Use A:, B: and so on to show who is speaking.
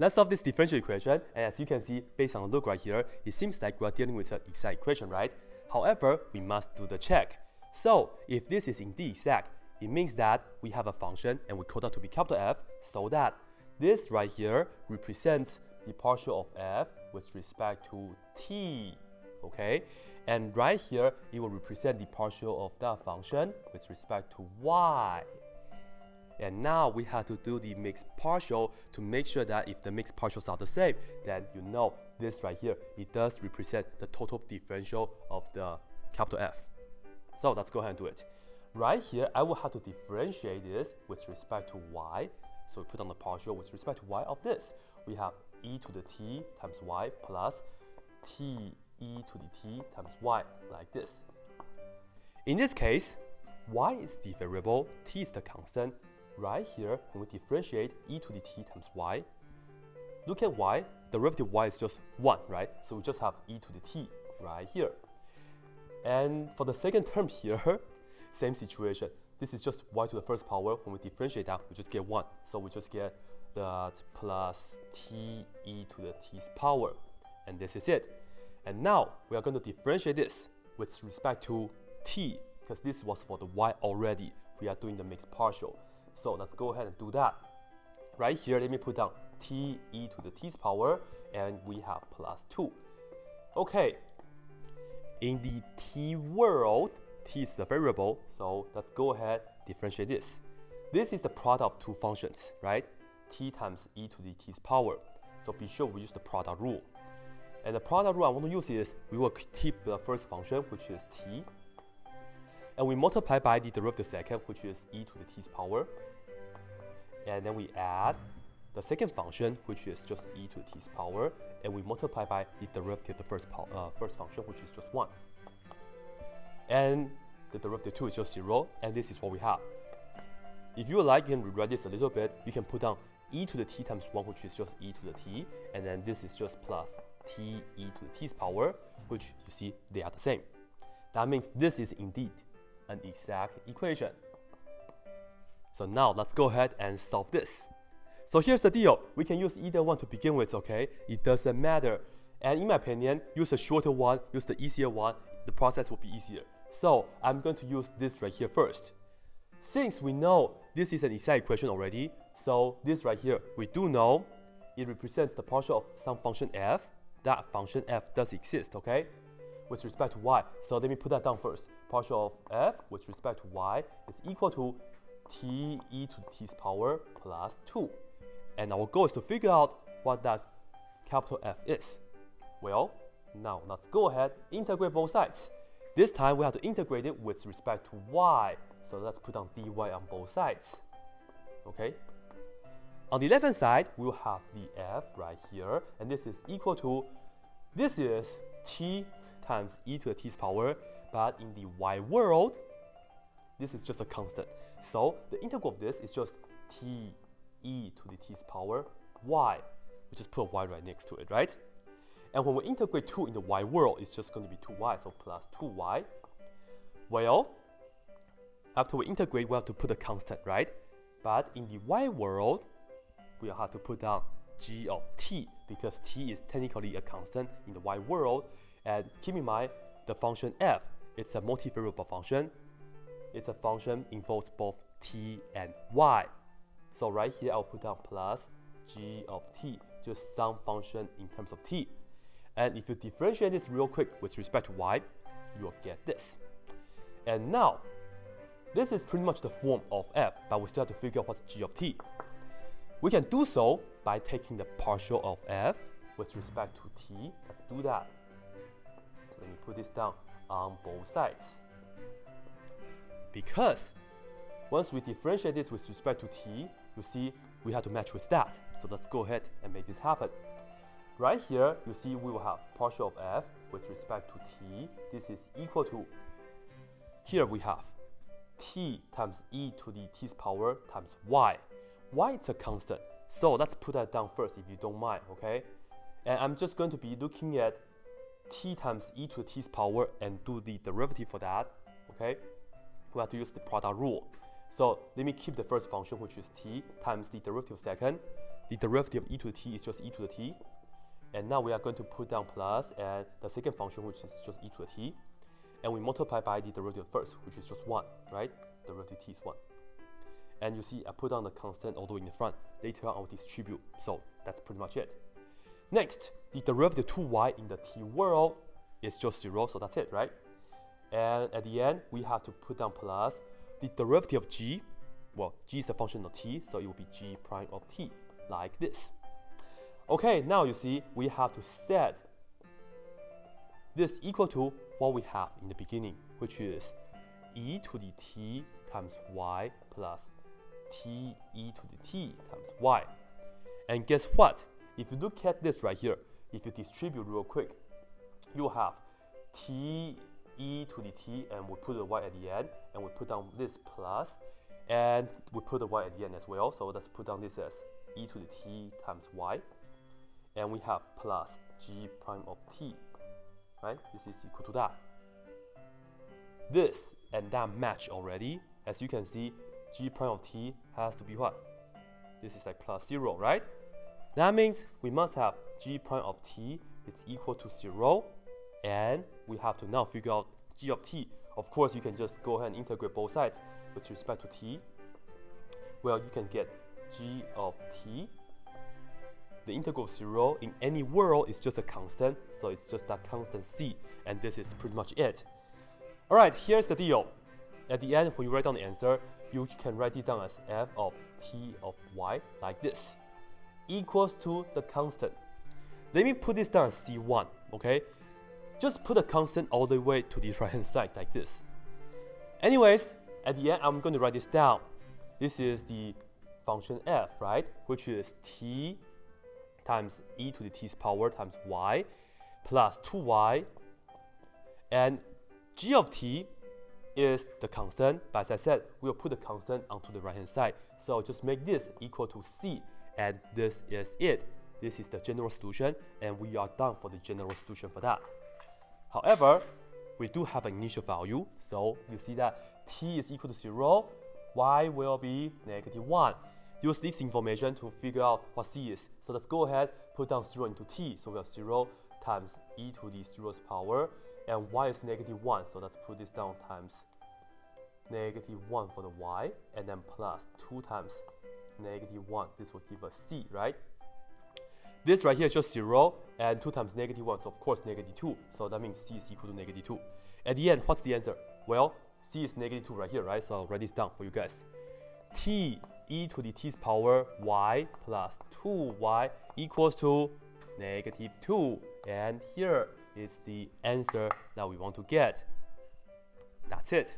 A: Let's solve this differential equation, and as you can see, based on the look right here, it seems like we're dealing with an exact equation, right? However, we must do the check. So, if this is indeed exact, it means that we have a function and we call that to be capital F, so that this right here represents the partial of f with respect to t, okay? And right here, it will represent the partial of that function with respect to y. And now we have to do the mixed partial to make sure that if the mixed partials are the same, then you know this right here, it does represent the total differential of the capital F. So let's go ahead and do it. Right here, I will have to differentiate this with respect to y. So we put on the partial with respect to y of this. We have e to the t times y plus t e to the t times y like this. In this case, y is the variable, t is the constant. Right here, when we differentiate e to the t times y, look at y, the derivative y is just 1, right? So we just have e to the t right here. And for the second term here, same situation. This is just y to the first power. When we differentiate that, we just get 1. So we just get that plus t e to the t's power. And this is it. And now we are going to differentiate this with respect to t, because this was for the y already. We are doing the mixed partial. So let's go ahead and do that. Right here, let me put down t e to the t's power, and we have plus 2. Okay, in the t world, t is the variable, so let's go ahead differentiate this. This is the product of two functions, right? t times e to the t's power. So be sure we use the product rule. And the product rule I want to use is we will keep the first function, which is t, and we multiply by the derivative second, which is e to the t's power. And then we add the second function, which is just e to the t's power, and we multiply by the derivative of the first, uh, first function, which is just 1. And the derivative 2 is just 0, and this is what we have. If you like, you can rewrite this a little bit. You can put down e to the t times 1, which is just e to the t, and then this is just plus t e to the t's power, which you see they are the same. That means this is indeed an exact equation. So now let's go ahead and solve this. So here's the deal. We can use either one to begin with, okay? It doesn't matter. And in my opinion, use a shorter one, use the easier one, the process will be easier. So I'm going to use this right here first. Since we know this is an exact equation already, so this right here, we do know it represents the partial of some function f. That function f does exist, okay? With respect to y. So let me put that down first. Partial of f with respect to y is equal to t e to the t's power plus 2. And our goal is to figure out what that capital F is. Well, now let's go ahead, integrate both sides. This time we have to integrate it with respect to y. So let's put down dy on both sides. Okay. On the left hand side, we'll have the f right here, and this is equal to, this is t times e to the t's power, but in the y world, this is just a constant. So the integral of this is just t e to the t's power y. We just put a y right next to it, right? And when we integrate 2 in the y world, it's just going to be 2y, so plus 2y. Well, after we integrate, we have to put a constant, right? But in the y world, we have to put down g of t, because t is technically a constant in the y world. And keep in mind, the function f, it's a multivariable function. It's a function involves both t and y. So right here, I'll put down plus g of t, just some function in terms of t. And if you differentiate this real quick with respect to y, you will get this. And now, this is pretty much the form of f, but we still have to figure out what's g of t. We can do so by taking the partial of f with respect to t. Let's do that. Put this down on both sides. Because once we differentiate this with respect to t, you see we have to match with that. So let's go ahead and make this happen. Right here, you see we will have partial of f with respect to t. This is equal to, here we have t times e to the t's power times y. y is a constant, so let's put that down first if you don't mind, okay? And I'm just going to be looking at t times e to the t's power and do the derivative for that, okay? We have to use the product rule. So let me keep the first function, which is t times the derivative of second. the derivative of e to the t is just e to the t. And now we are going to put down plus and the second function, which is just e to the t. And we multiply by the derivative first, which is just 1, right? Derivative t is 1. And you see I put down the constant all the way in the front. Later on, I will distribute. So that's pretty much it. Next, the derivative 2y in the t world is just 0, so that's it, right? And at the end, we have to put down plus the derivative of g. Well, g is a function of t, so it will be g prime of t, like this. Okay, now you see we have to set this equal to what we have in the beginning, which is e to the t times y plus t e to the t times y. And guess what? If you look at this right here, if you distribute real quick, you have t e to the t and we put the y at the end and we put down this plus and we put the y at the end as well. So let's put down this as e to the t times y and we have plus g prime of t, right? This is equal to that. This and that match already. As you can see, g prime of t has to be what? This is like plus 0, right? That means we must have g prime of t is equal to 0 and we have to now figure out g of t. Of course, you can just go ahead and integrate both sides with respect to t. Well, you can get g of t. The integral of 0 in any world is just a constant, so it's just that constant c, and this is pretty much it. Alright, here's the deal. At the end, when you write down the answer, you can write it down as f of t of y, like this, equals to the constant. Let me put this down as c1, okay? just put a constant all the way to the right hand side like this. Anyways, at the end, I'm going to write this down. This is the function f, right? Which is t times e to the t's power times y plus 2y. And g of t is the constant, but as I said, we'll put the constant onto the right hand side. So just make this equal to c, and this is it. This is the general solution, and we are done for the general solution for that. However, we do have an initial value, so you see that t is equal to 0, y will be negative 1. Use this information to figure out what c is. So let's go ahead, put down 0 into t. So we have 0 times e to the 0's power, and y is negative 1. So let's put this down times negative 1 for the y, and then plus 2 times negative 1. This will give us c, right? This right here is just 0, and 2 times negative 1 is of course negative 2. So that means c is equal to negative 2. At the end, what's the answer? Well, c is negative 2 right here, right? So I'll write this down for you guys. t e to the t's power y plus 2y equals to negative 2. And here is the answer that we want to get. That's it.